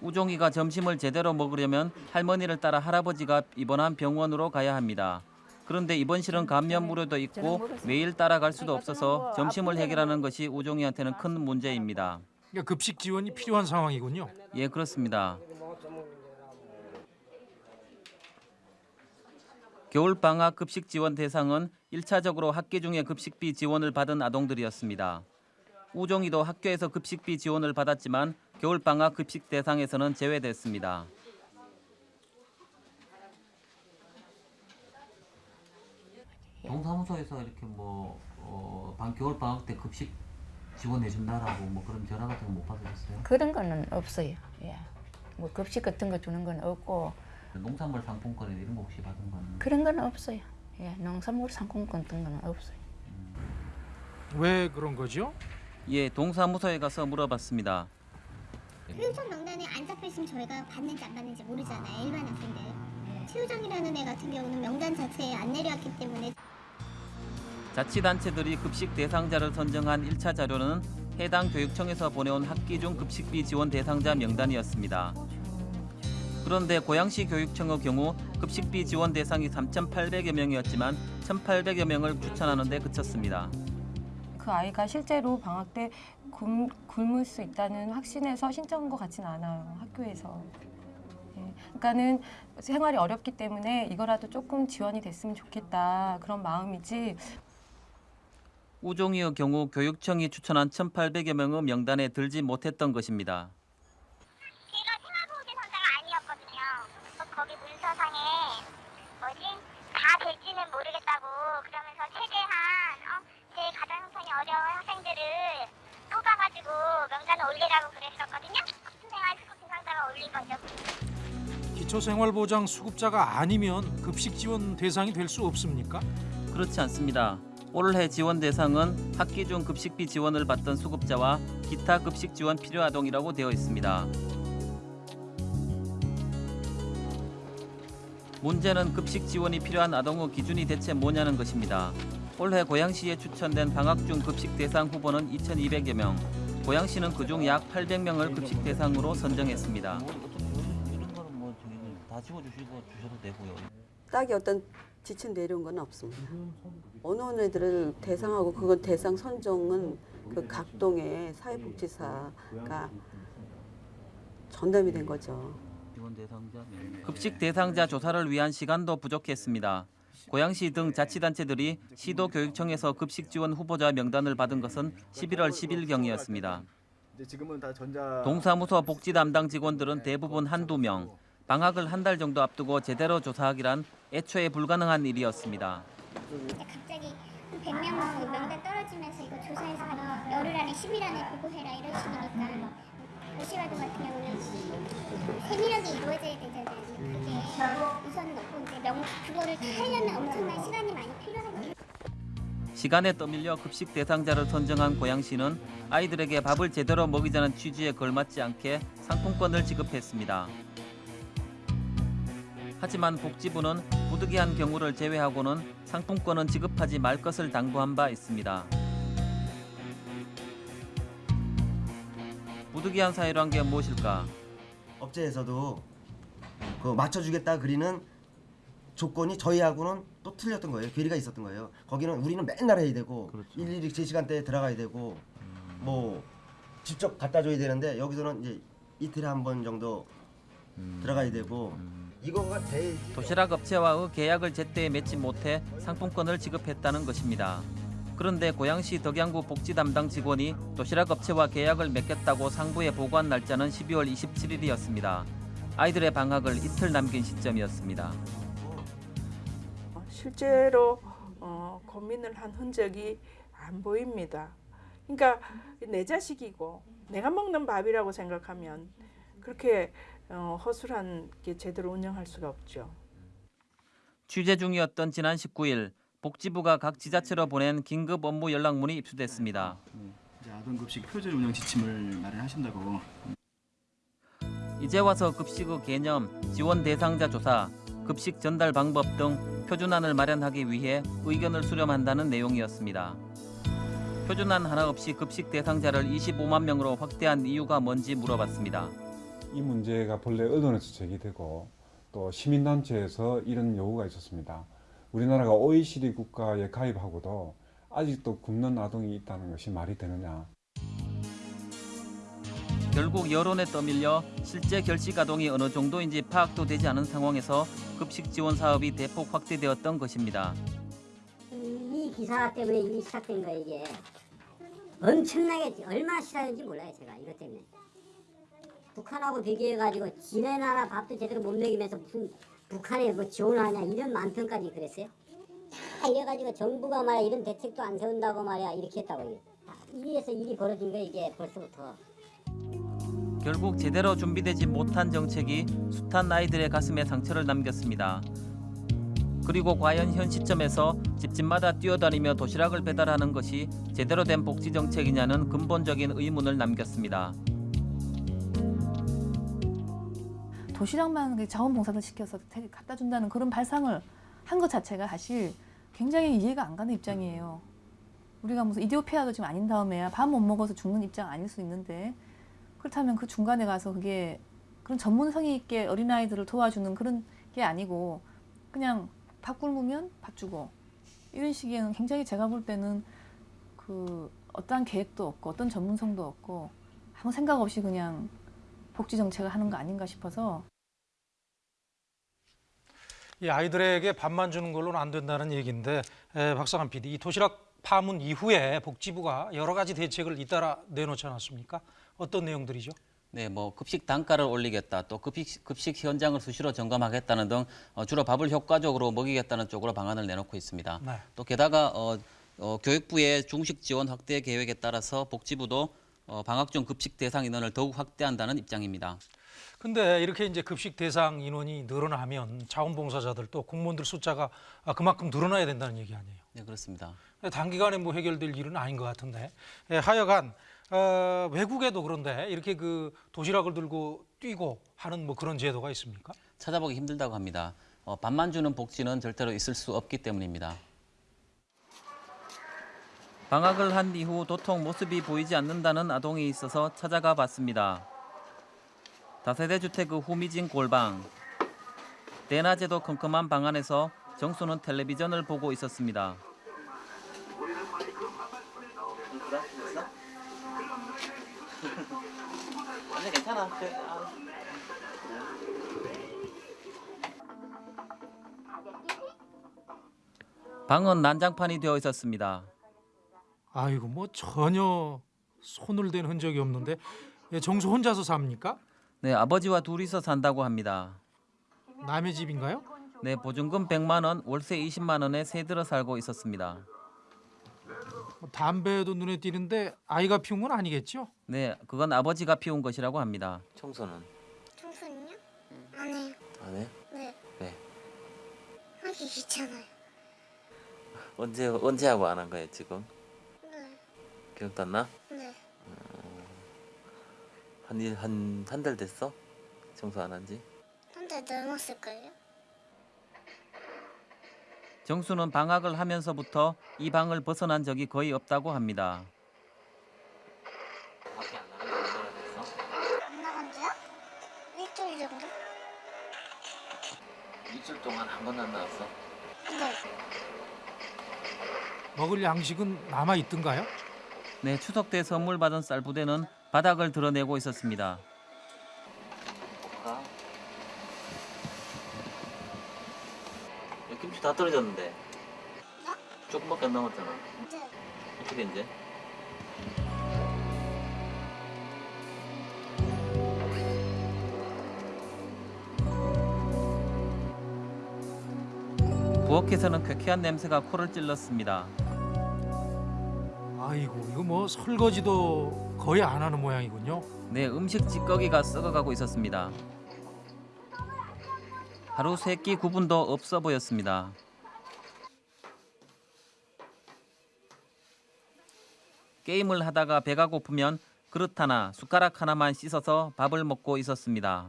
우종이가 점심을 제대로 먹으려면 할머니를 따라 할아버지가 입원한 병원으로 가야 합니다. 그런데 입원실은 감염 우려도 있고 매일 따라갈 수도 없어서 점심을 해결하는 것이 우종이한테는 큰 문제입니다. 그러니까 급식 지원이 필요한 상황이군요. 예, 그렇습니다. 겨울 방학 급식 지원 대상은 1차적으로 학기 중에 급식비 지원을 받은 아동들이었습니다. 우종이도 학교에서 급식비 지원을 받았지만 겨울 방학 급식 대상에서는 제외됐습니다. 동사무소에서 이렇게 뭐 어, 방 겨울 방학 때 급식 지원해 준다라고 뭐 그런 전화 같은 거 못 받으셨어요? 그런 거는 없어요. 예. 뭐 급식 같은 거 주는 건 없고 농산물 상품권 이런 거 혹시 받은 거는? 그런 건 없어요. 예. 농산물 상품권 같은 거는 없어요. 왜 그런 거죠? 예, 동사무소에 가서 물어봤습니다. 교육청 명단에 안 잡혀 있으면 저희가 받는지 안 받는지 모르잖아요. 일반 학생들. 최우정이라는 애 같은 경우는 명단 자체에 안 내려왔기 때문에 자치단체들이 급식 대상자를 선정한 1차 자료는 해당 교육청에서 보내온 학기 중 급식비 지원 대상자 명단이었습니다. 그런데 고양시 교육청의 경우 급식비 지원 대상이 3,800여 명이었지만 1,800여 명을 추천하는 데 그쳤습니다. 그 아이가 실제로 방학 때 굶, 굶을 수 있다는 확신에서 신청한 것 같지는 않아요 학교에서. 예. 그러니까는 생활이 어렵기 때문에 이거라도 조금 지원이 됐으면 좋겠다 그런 마음이지. 우종이의 경우 교육청이 추천한 1,800여 명의 명단에 들지 못했던 것입니다. 기초생활보장 수급자가 아니면 급식 지원 대상이 될 수 없습니까? 그렇지 않습니다. 올해 지원 대상은 학기 중 급식비 지원을 받던 수급자와 기타 급식 지원 필요 아동이라고 되어 있습니다. 문제는 급식 지원이 필요한 아동의 기준이 대체 뭐냐는 것입니다. 올해 고양시에 추천된 방학 중 급식 대상 후보는 2,200여 명. 고양시는 그중 약 800명을 급식 대상으로 선정했습니다. 다 지워주시고 주셔도 되고요. 딱히 어떤 지침 내려온 건 없습니다. 어느 어느 애들을 대상하고 그건 대상 선정은 그 각동의 사회복지사가 전담이 된 거죠. 명. 급식 대상자 조사를 위한 시간도 부족했습니다. 고양시 등 자치단체들이 시도교육청에서 급식 지원 후보자 명단을 받은 것은 11월 10일경이었습니다. 이제 지금은 다 전자 동사무소 복지 담당 직원들은 대부분 한두 명, 방학을 한 달 정도 앞두고 제대로 조사하기란 애초에 불가능한 일이었습니다. 갑자기 한 100명 명단 떨어지면서 이거 조사해서 한 열흘 안에 10일 안에 보고해라 이러시니까 도시활동 같은 경우는 세밀하게 이루어져야 되잖아요. 그게 우선은 없고 이제 명 그거를 다 하려면 엄청난 시간이 많이 필요하죠. 시간에 떠밀려 급식 대상자를 선정한 고양시는 아이들에게 밥을 제대로 먹이자는 취지에 걸맞지 않게 상품권을 지급했습니다. 하지만 복지부는 부득이한 경우를 제외하고는 상품권은 지급하지 말 것을 당부한 바 있습니다. 부득이한 사유란 게 무엇일까? 업체에서도 그 맞춰주겠다 그리는 조건이 저희하고는 또 틀렸던 거예요. 괴리가 있었던 거예요. 거기는 우리는 맨날 해야 되고 일일이 제 시간대에 들어가야 되고 뭐 직접 갖다 줘야 되는데 여기서는 이제 이틀에 한 번 정도 들어가야 되고 이거가 대 도시락 업체와의 계약을 제때 맺지 못해 상품권을 지급했다는 것입니다. 그런데 고양시 덕양구 복지 담당 직원이 도시락 업체와 계약을 맺겠다고 상부에 보고한 날짜는 12월 27일이었습니다. 아이들의 방학을 이틀 남긴 시점이었습니다. 실제로 어, 고민을 한 흔적이 안 보입니다. 그러니까 내 자식이고 내가 먹는 밥이라고 생각하면 그렇게 어, 허술한 게 제대로 운영할 수가 없죠. 취재 중이었던 지난 19일 복지부가 각 지자체로 보낸 긴급 업무 연락문이 입수됐습니다. 이제 아동급식 표준 운영 지침을 마련하신다고 이제 와서 급식의 개념, 지원 대상자 조사, 급식 전달 방법 등 표준안을 마련하기 위해 의견을 수렴한다는 내용이었습니다. 표준안 하나 없이 급식 대상자를 25만 명으로 확대한 이유가 뭔지 물어봤습니다. 이 문제가 본래 언론에서 제기되고 또 시민단체에서 이런 요구가 있었습니다. 우리나라가 OECD 국가에 가입하고도 아직도 굶는 아동이 있다는 것이 말이 되느냐. 결국 여론에 떠밀려 실제 결식 아동이 어느 정도인지 파악도 되지 않은 상황에서 급식 지원 사업이 대폭 확대되었던 것입니다. 이 기사 때문에 일이 시작된 거예요 이게 엄청나게 얼마나 시작했는지 몰라요 제가 이것 때문에 북한하고 비교해가지고 지네 나라 밥도 제대로 못 먹이면서 무슨 북한에 뭐 지원하냐 이런 만평까지 그랬어요 다 이래가지고 정부가 말이야 이런 대책도 안 세운다고 말이야 이렇게 했다고 이래서 일이 벌어진 거예요 이게 벌써부터 결국 제대로 준비되지 못한 정책이 숱한 아이들의 가슴에 상처를 남겼습니다. 그리고 과연 현 시점에서 집집마다 뛰어다니며 도시락을 배달하는 것이 제대로 된 복지 정책이냐는 근본적인 의문을 남겼습니다. 도시락만 그 자원봉사를 시켜서 태- 갖다 준다는 그런 발상을 한 것 자체가 사실 굉장히 이해가 안 가는 입장이에요. 우리가 무슨 이디오피아도 지금 아닌 다음에야 밥 못 먹어서 죽는 입장 아닐 수 있는데 그렇다면 그 중간에 가서 그게 그런 전문성이 있게 어린아이들을 도와주는 그런 게 아니고 그냥 밥 굶으면 밥 주고 이런 식의 굉장히 제가 볼 때는 그 어떠한 계획도 없고 어떤 전문성도 없고 아무 생각 없이 그냥 복지 정책을 하는 거 아닌가 싶어서 이 아이들에게 밥만 주는 걸로는 안 된다는 얘기인데 에, 박상한 PD, 이 도시락 파문 이후에 복지부가 여러 가지 대책을 잇따라 내놓지 않았습니까? 어떤 내용들이죠? 네, 뭐 급식 단가를 올리겠다, 또 급식, 급식 현장을 수시로 점검하겠다는 등 어, 주로 밥을 효과적으로 먹이겠다는 쪽으로 방안을 내놓고 있습니다. 네. 또 게다가 어, 어, 교육부의 중식 지원 확대 계획에 따라서 복지부도 어, 방학 중 급식 대상 인원을 더욱 확대한다는 입장입니다. 근데 이렇게 이제 급식 대상 인원이 늘어나면 자원봉사자들 또 공무원들 숫자가 아, 그만큼 늘어나야 된다는 얘기 아니에요. 네, 그렇습니다. 단기간에 뭐 해결될 일은 아닌 것 같은데 예, 하여간 어, 외국에도 그런데 이렇게 그 도시락을 들고 뛰고 하는 뭐 그런 제도가 있습니까? 찾아보기 힘들다고 합니다. 어, 밥만 주는 복지는 절대로 있을 수 없기 때문입니다. 방학을 한 이후 도통 모습이 보이지 않는다는 아동이 있어서 찾아가 봤습니다. 다세대 주택 그 후미진 골방. 대낮에도 컴컴한 방 안에서 정수는 텔레비전을 보고 있었습니다. 아니 괜찮아. 방은 난장판이 되어 있었습니다. 아이고 뭐 전혀 손을 댄 흔적이 없는데 예, 정수 혼자서 삽니까? 네, 아버지와 둘이서 산다고 합니다. 남의 집인가요? 네, 보증금 100만 원, 월세 20만 원에 세 들어 살고 있었습니다. 뭐 담배도 눈에 띄는데 아이가 피운 건 아니겠죠? 네, 그건 아버지가 피운 것이라고 합니다. 청소는 청소는요? 안 해요. 안 해? 네. 네. 하기 귀찮아요. 언제 언제 하고 안 한 거예요 지금? 네. 기억도 안 나? 네. 한한한 달 됐어? 청소 안 한지? 한 달 넘었을걸요? 정수는 방학을 하면서부터 이 방을 벗어난 적이 거의 없다고 합니다. 안 나간 지요? 일주일 정도? 일주일 동안 한 번도 안 나왔어? 네. 먹을 양식은 남아 있던가요? 네, 추석 때 선물 받은 쌀 부대는 바닥을 드러내고 있었습니다. 김치 다 떨어졌는데 조금밖에 안 남았잖아. 네. 어떻게 이제? 부엌에서는 쾌쾌한 냄새가 코를 찔렀습니다. 아이고 이거 뭐 설거지도 거의 안 하는 모양이군요. 네, 음식 찌꺼기가 썩어가고 있었습니다. 하루 세끼 구분도 없어 보였습니다. 게임을 하다가 배가 고프면 그릇 하나, 숟가락 하나만 씻어서 밥을 먹고 있었습니다.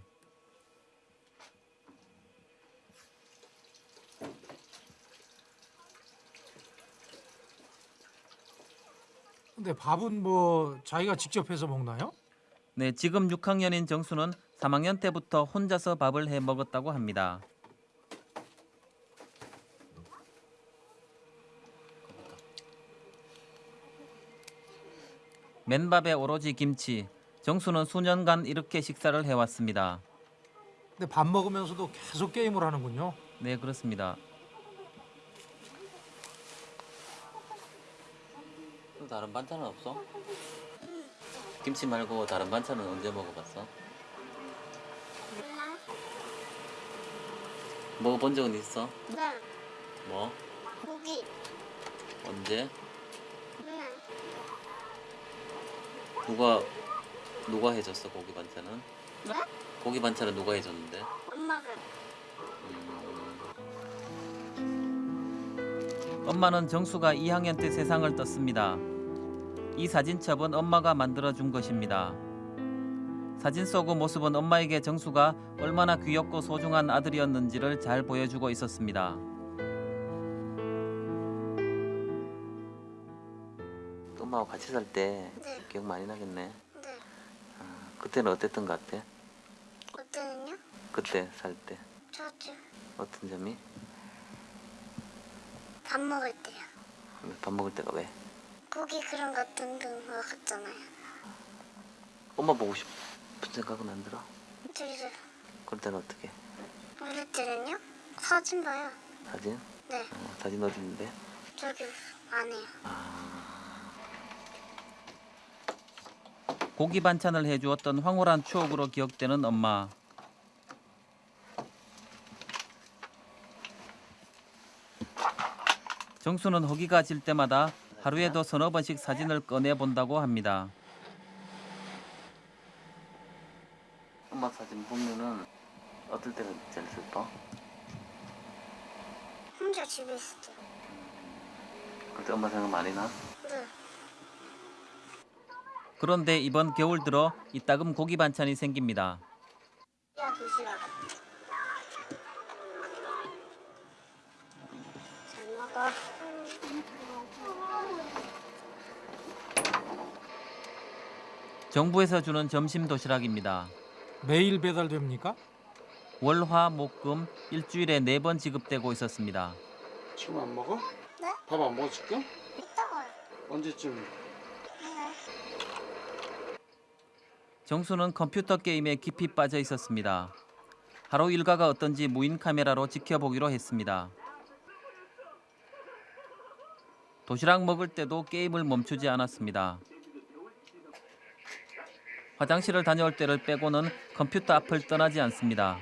근데 밥은 뭐 자기가 직접 해서 먹나요? 네, 지금 6학년인 정수는 3학년 때부터 혼자서 밥을 해 먹었다고 합니다. 맨밥에 오로지 김치. 정수는 수년간 이렇게 식사를 해왔습니다. 근데 밥 먹으면서도 계속 게임을 하는군요. 네, 그렇습니다. 또 다른 반찬은 없어? 김치 말고 다른 반찬은 언제 먹어봤어? 먹어본 적은 있어? 네. 뭐? 고기. 언제? 네. 누가 누가 해줬어 고기 반찬은? 네? 고기 반찬은 누가 해줬는데? 엄마가. 엄마는 정수가 2학년 때 세상을 떴습니다. 이 사진첩은 엄마가 만들어 준 것입니다. 사진 속 모습은 엄마에게 정수가 얼마나 귀엽고 소중한 아들이었는지를 잘 보여주고 있었습니다. 엄마하고 같이 살 때 기억 많이 나겠네. 네. 그때는 어땠던 것 같아? 그때는요? 그때 살 때 좋죠. 어떤 점이? 밥 먹을 때요. 밥 먹을 때가 왜? 고기 그런 거 등등 먹었잖아요. 엄마 보고 싶은 생각은 안 들어? 들죠. 그럴 때는 어떻게? 어릴 때는요? 사진 봐요. 사진? 네. 어, 사진 어디 있는데? 저기 안에요. 고기 반찬을 해주었던 황홀한 추억으로 기억되는 엄마. 정수는 허기가 질 때마다 하루에도 서너 번씩 사진을 꺼내 본다고 합니다. 엄마 사진 보면은 어떨 때는 제일 슬퍼? 혼자 집에 있을 때. 그때 엄마 생각 많이 나? 네. 그런데 이번 겨울 들어 이따금 고기 반찬이 생깁니다. 정부에서 주는 점심 도시락입니다. 매일 배달됩니까? 월 화 목 금 일주일에 네 번 지급되고 있었습니다. 지금 안 먹어? 네? 밥 안 먹어 지금? 이따가요. 언제쯤? 네. 정수는 컴퓨터 게임에 깊이 빠져 있었습니다. 하루 일과가 어떤지 무인 카메라로 지켜보기로 했습니다. 도시락 먹을 때도 게임을 멈추지 않았습니다. 화장실을 다녀올 때를 빼고는 컴퓨터 앞을 떠나지 않습니다.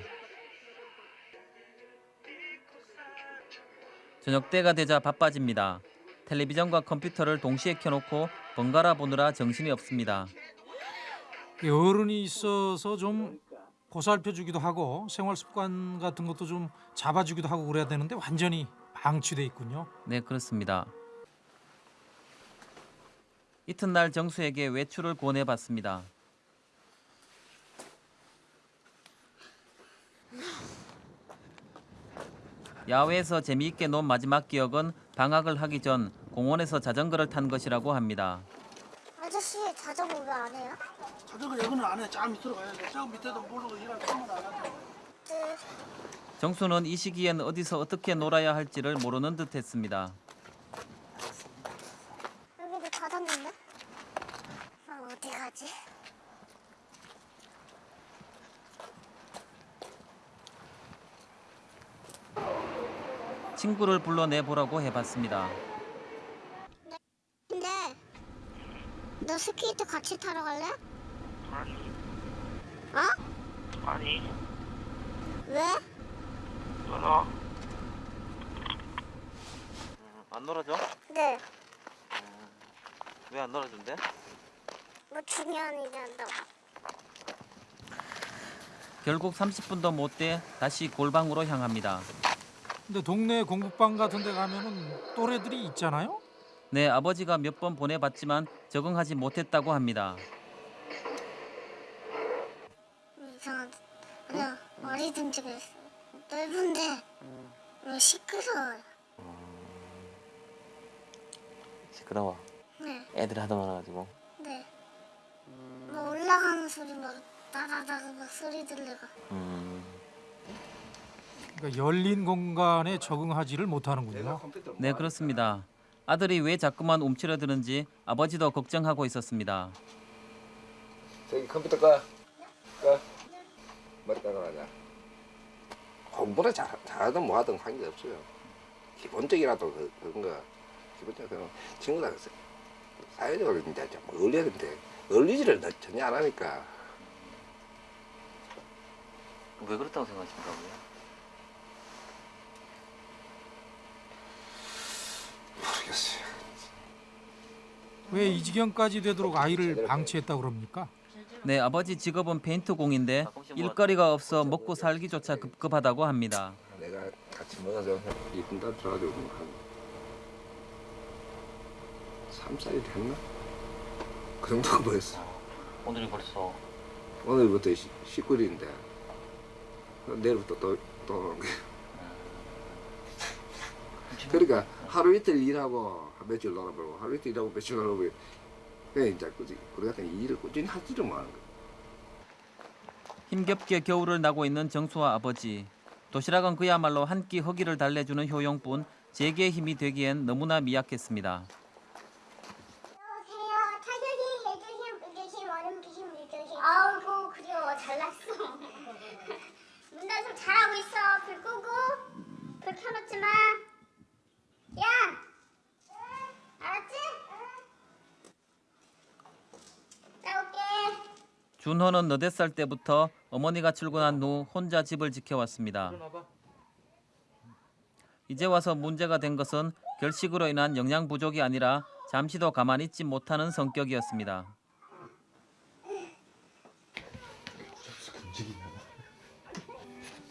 저녁 때가 되자 바빠집니다. 텔레비전과 컴퓨터를 동시에 켜놓고 번갈아 보느라 정신이 없습니다. 이 어른이 있어서 좀 보살펴주기도 하고 생활 습관 같은 것도 좀 잡아주기도 하고 그래야 되는데 완전히 방치돼 있군요. 네, 그렇습니다. 이튿날 정수에게 외출을 권해봤습니다. 야외에서 재미있게 논 마지막 기억은 방학을 하기 전 공원에서 자전거를 탄 것이라고 합니다. 아저씨 자전거 왜 안 해요? 자전거 여기는 안 해. 저 밑으로 가야 돼. 저 밑에도 모르고 일할 거면 안 하죠. 네. 정수는 이 시기엔 어디서 어떻게 놀아야 할지를 모르는 듯했습니다. 여기도 닫았는데? 아 어디 가지? 친구를 불러내 보라고 해봤습니다. 근데 너 스케이트 같이 타러 갈래? 아니. 어? 아니. 왜? 끊어. 안 놀아줘? 네. 왜안 놀아준대? 뭐 중요한 일이 한다고. 결국 30분도 못 돼 다시 골방으로 향합니다. 근데 동네 공부방 같은 데 가면은 또래들이 있잖아요. 네, 아버지가 몇 번 보내봤지만 적응하지 못했다고 합니다. 이상한 그냥 어리둥 집에 넓은데 왜 시끄러워요. 시끄러워. 네, 애들 하도 많아가지고. 네. 뭐 올라가는 소리 막 다다다다 막 소리 들리고. 음. 그러니까 열린 공간에 적응하지를 못하는군요. 네, 그렇습니다. 아들이 왜 자꾸만 움츠러드는지 아버지도 걱정하고 있었습니다. 저기 컴퓨터 꺼. 꺼. 머리 깎아가자. 공부를 잘, 잘하든 뭐하든 관계 없어요. 기본적이라도 그, 그런 거. 기본적으로 친구들 사회적으로 이제 좀 어울려야 되는데 어울리지를 전혀 안 하니까 왜 그렇다고 생각하십니까? 모르겠어요. 왜 이 지경까지 되도록 아이를 방치했다고 그럽니까? 네, 아버지 직업은 페인트공인데 일거리가 없어 먹고 살기조차 급급하다고 합니다. 내가 같이 먹어서 이쁜 딸 들어가지고 한 3살이 됐나? 그 정도가 뭐였어. 오늘이 벌써 오늘부터 19일인데 내일부터 또, 또 오는 거야. 그러니까 하루 이틀 일하고 며칠 놀아보고 하루 이틀 일하고 며칠 놀아보고 그냥 이제 꾸준히 우리 같은 일을 꾸준히 하지를 못하는 거야. 힘겹게 겨울을 나고 있는 정수와 아버지. 도시락은 그야말로 한 끼 허기를 달래주는 효용뿐 제게 힘이 되기엔 너무나 미약했습니다. 아우고 그려 잘났어. 문단속 잘하고 있어. 불 끄고 불 켜놓지 마. 야, 알았지? 나올게. 준호는 너댓 살 때부터 어머니가 출근한 후 혼자 집을 지켜왔습니다. 이제 와서 문제가 된 것은 결식으로 인한 영양 부족이 아니라 잠시도 가만히 있지 못하는 성격이었습니다.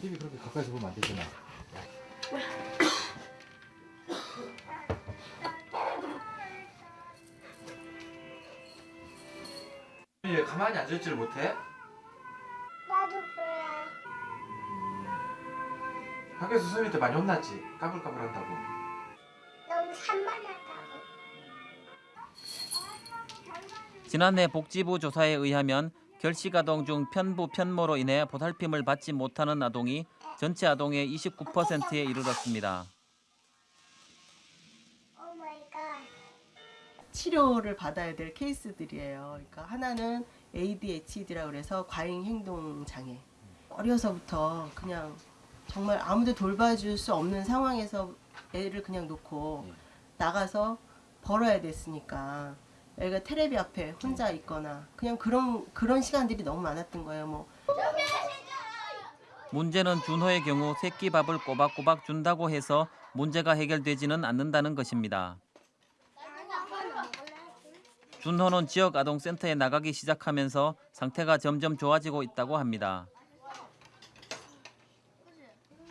TV 그렇게 가까이서 보면 안 되잖아. 얘 가만히 앉아있지를 못해? 나도 그래. 학교에서 선생님한테 많이 혼났지? 까불까불한다고. 너무 산만하다고. 지난해 복지부 조사에 의하면 결식 아동 중 편부 편모로 인해 보살핌을 받지 못하는 아동이 전체 아동의 29%에 이르렀습니다. 치료를 받아야 될 케이스들이에요. 그러니까 하나는 ADHD라고 그래서 과잉 행동 장애. 어려서부터 그냥 정말 아무도 돌봐줄 수 없는 상황에서 애를 그냥 놓고 나가서 벌어야 됐으니까 애가 테레비 앞에 혼자 있거나 그냥 그런 그런 시간들이 너무 많았던 거예요. 뭐 문제는 준호의 경우 새끼 밥을 꼬박꼬박 준다고 해서 문제가 해결되지는 않는다는 것입니다. 준호는 지역 아동센터에 나가기 시작하면서 상태가 점점 좋아지고 있다고 합니다.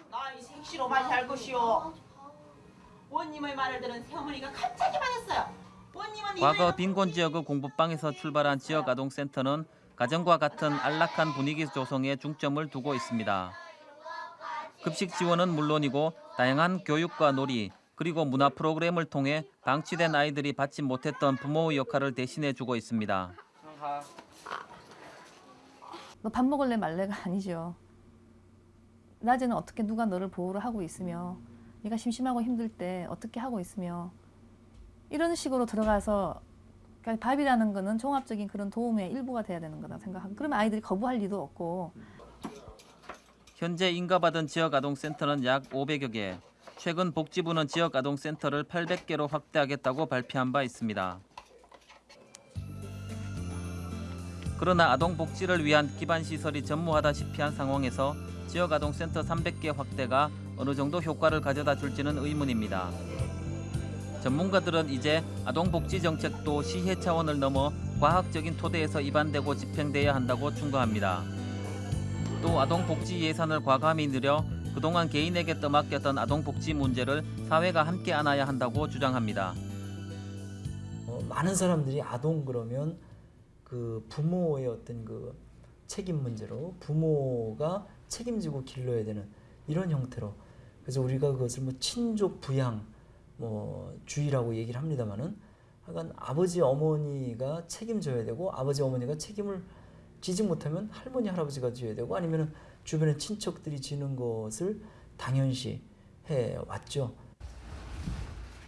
나이 색시로 맛이 할 것이오. 원님의 말을 들은 새어머니가 갑자기 말했어요. 과거 빈곤 지역의 공부방에서 출발한 지역 아동센터는 가정과 같은 안락한 분위기 조성에 중점을 두고 있습니다. 급식 지원은 물론이고 다양한 교육과 놀이 그리고 문화 프로그램을 통해 방치된 아이들이 받지 못했던 부모의 역할을 대신해 주고 있습니다. 너 밥 먹을래 말래가 아니죠. 낮에는 어떻게 누가 너를 보호를 하고 있으며 네가 심심하고 힘들 때 어떻게 하고 있으며 이런 식으로 들어가서 그러니까 밥이라는 거는 종합적인 그런 도움의 일부가 돼야 되는 거다 생각하고 그러면 아이들이 거부할 리도 없고 현재 인가받은 지역 아동센터는 약 500여 개. 최근 복지부는 지역 아동센터를 800개로 확대하겠다고 발표한 바 있습니다. 그러나 아동 복지를 위한 기반 시설이 전무하다시피 한 상황에서 지역 아동센터 300개 확대가 어느 정도 효과를 가져다 줄지는 의문입니다. 전문가들은 이제 아동 복지 정책도 시해 차원을 넘어 과학적인 토대에서 입안되고 집행돼야 한다고 충고합니다. 또 아동 복지 예산을 과감히 늘려 그동안 개인에게 떠맡겼던 아동 복지 문제를 사회가 함께 안아야 한다고 주장합니다. 어, 많은 사람들이 아동 그러면 그 부모의 어떤 그 책임 문제로 부모가 책임지고 길러야 되는 이런 형태로 그래서 우리가 그것을 뭐 친족 부양 뭐 주의라고 얘기를 합니다만은 하여간 아버지 어머니가 책임져야 되고 아버지 어머니가 책임을 지지 못하면 할머니 할아버지가 져야 되고 아니면은 주변의 친척들이 지는 것을 당연시 해 왔죠.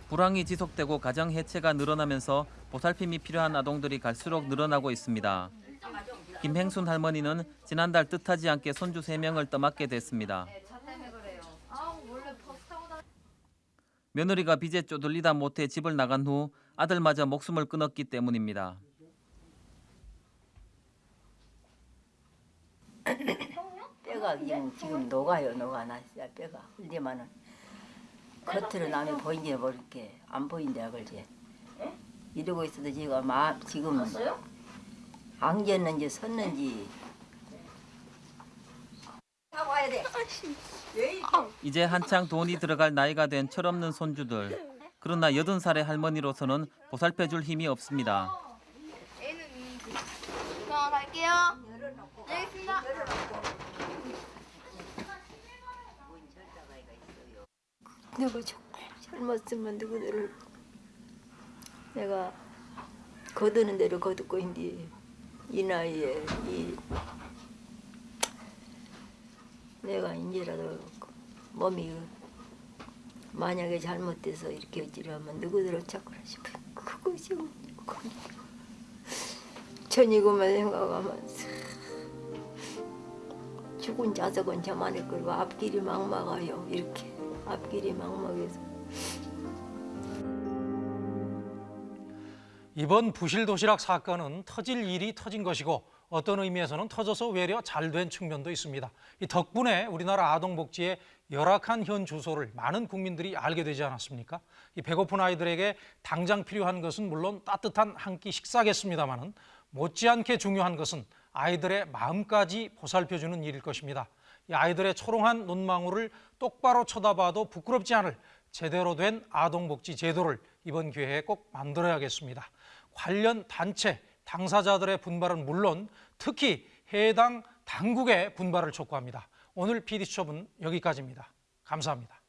불황이 지속되고 가정 해체가 늘어나면서 보살핌이 필요한 아동들이 갈수록 늘어나고 있습니다. 김행순 할머니는 지난달 뜻하지 않게 손주 3명을 떠맡게 됐습니다. 며느리가 빚에 쪼들리다 못해 집을 나간 후 아들마저 목숨을 끊었기 때문입니다. 뼈가 지금, 지금 녹아요 녹아 나 진짜 뼈가 흘리면은. 겉으로 남이 보이는지 모르게. 안 보인다 그러지 이러고 있어도 지가 마, 지금 안겼는지 섰는지. 돼. 이제 한창 돈이 들어갈 나이가 된 철없는 손주들. 그러나 80살의 할머니로서는 보살펴줄 힘이 없습니다. 자, 갈게요. 알겠습니다. 내가 정말 잘못으면 누구들을 내가 거두는 대로 거두고 있는데 이 나이에 이 내가 이제라도 몸이 만약에 잘못돼서 이렇게 어찌라면 누구들을 찾거나 싶어? 그것이 전이고만 생각하면서 죽은 자석은 저만의 거고 앞길이 막막하요 이렇게 앞길이 막막해서 이번 부실 도시락 사건은 터질 일이 터진 것이고 어떤 의미에서는 터져서 외려 잘 된 측면도 있습니다. 이 덕분에 우리나라 아동복지의 열악한 현 주소를 많은 국민들이 알게 되지 않았습니까? 이 배고픈 아이들에게 당장 필요한 것은 물론 따뜻한 한 끼 식사겠습니다마는 못지않게 중요한 것은 아이들의 마음까지 보살펴주는 일일 것입니다. 이 아이들의 초롱한 눈망울을 똑바로 쳐다봐도 부끄럽지 않을 제대로 된 아동복지 제도를 이번 기회에 꼭 만들어야겠습니다. 관련 단체, 당사자들의 분발은 물론 특히 해당 당국의 분발을 촉구합니다. 오늘 PD수첩은 여기까지입니다. 감사합니다.